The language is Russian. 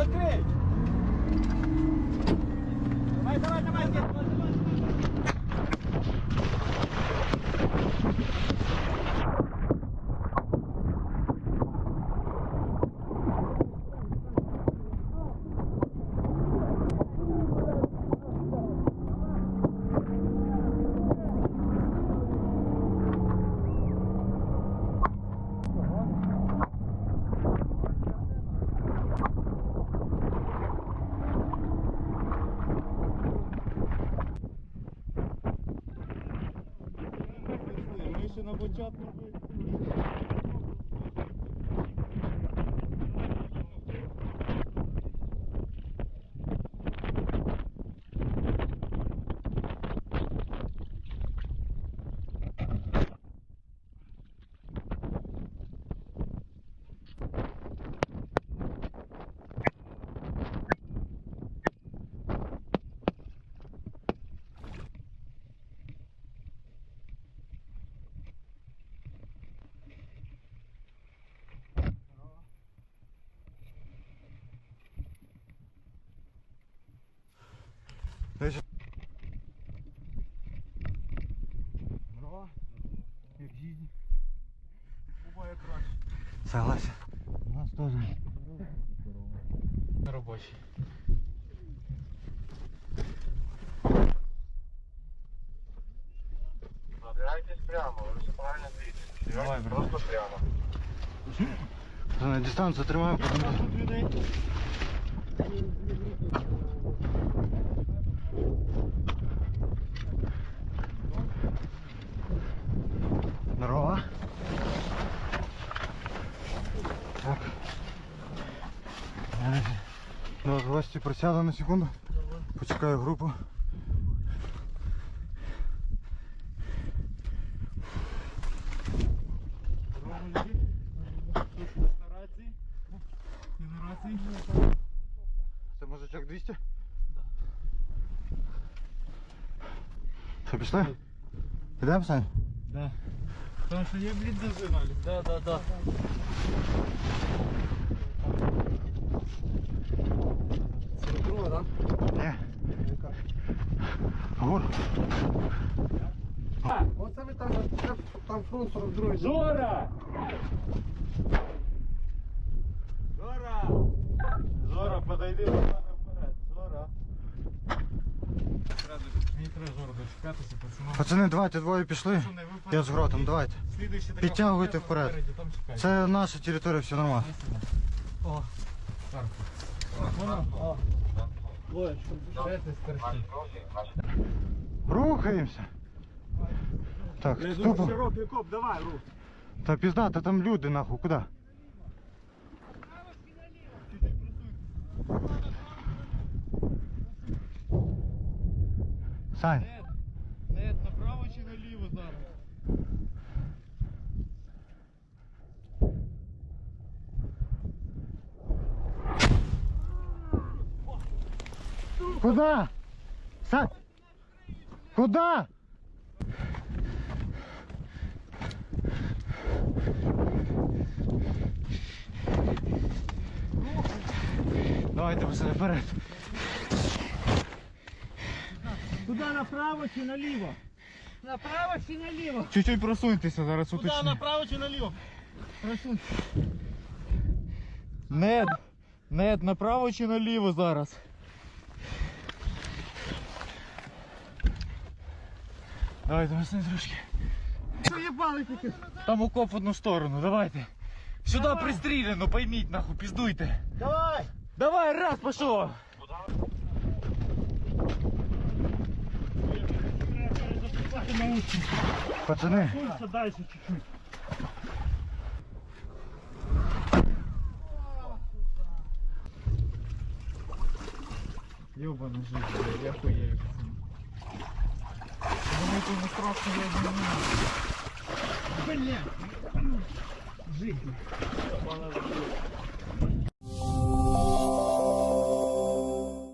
Розкрий! Давай, давай, давай, Дід, давай, давай. Ми ще на початку. Здорово. Як жизнь? Буває краще. Согласен. У нас теж. На робочий. Набирайтесь прямо, ви все правильно двієтесь. Давай, брат. Просто прямо. На дистанцію тримаємо, до вас в гості присяду на секунду. Почекаю групу. На рації. Ти на рації? Це мужичок 200? Да. Що, пішли? Ідемо, Сань? Да. Тому що є блін зажинали. Да, да, да. Гур. Оце ви там, там, там фронт 42 Жора! Жора! Жора, подойди до мене вперед. Жора. Мені треба Жора дочекатися, пацанам. Пацани, давайте двоє пішли. Пацани, ви Я з гротом, давайте. Слідуюча така Підтягуйте фотка вперед. попереді, Там чекайте. Це наша територія, все нормально. О, Марко. Воно, о. Рухаємося. Так, тупо. Широкий коп, давай, рух. Та пізда, та там люди нахуй, куди? Сань, куди? Сань! Куди? Давайте пацани вперед. Куди направо чи наліво? Направо чи наліво? Чуть-чуть просуньтеся, зараз Куди уточню. направо чи наліво? Просунь. Нед, Нед, направо чи наліво зараз? Давайте, пацани, трошки. Що їбали тільки? Там окоп в одну сторону, давайте. Сюди пристріляно, пойміть нахуй, піздуйте. Давай! Давай, раз, пішов. Пацани, Пульса дальше чуть-чуть. Ёбана жизнь, блядь, я хуею, пацаны. Думаете, не страшно, я не Блядь! Жизнь. знаю.